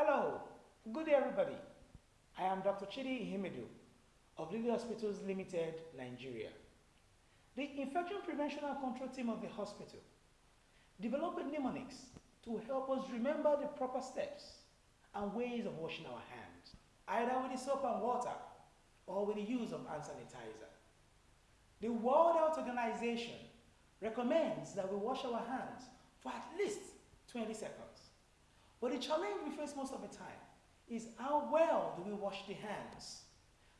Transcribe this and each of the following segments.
Hello, good day everybody. I am Dr. Chidi Ihimidu of Lily Hospitals Limited, Nigeria. The Infection Prevention and Control team of the hospital developed mnemonics to help us remember the proper steps and ways of washing our hands, either with the soap and water or with the use of hand sanitizer. The World Health Organization recommends that we wash our hands for at least 20 seconds. But the challenge we face most of the time is how well do we wash the hands?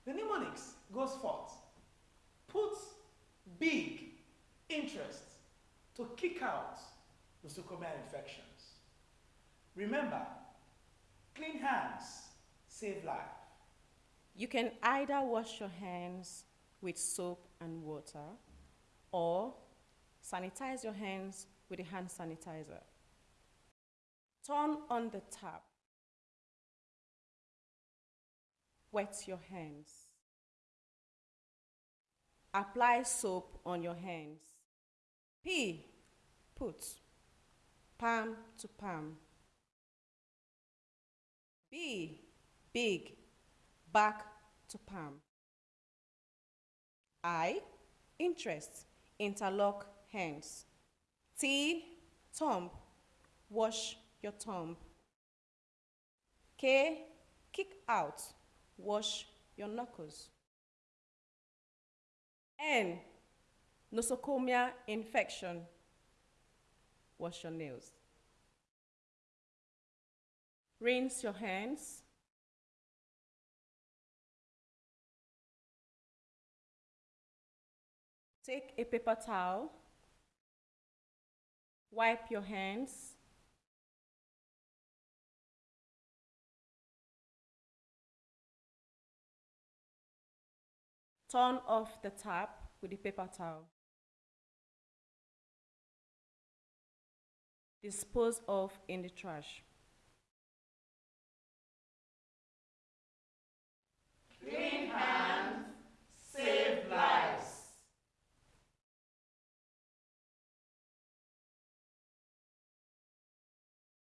The mnemonics goes forth, puts big interest to kick out the nosocomial infections. Remember, clean hands save life. You can either wash your hands with soap and water or sanitize your hands with a hand sanitizer. Turn on the tap. Wet your hands. Apply soap on your hands. P. Put. Palm to palm. B. Big. Back to palm. I. Interest. Interlock hands. T. Thumb. Wash your thumb. K. Kick out. Wash your knuckles. N. Nosocomial infection. Wash your nails. Rinse your hands. Take a paper towel. Wipe your hands. Turn off the tap with the paper towel. Dispose of in the trash.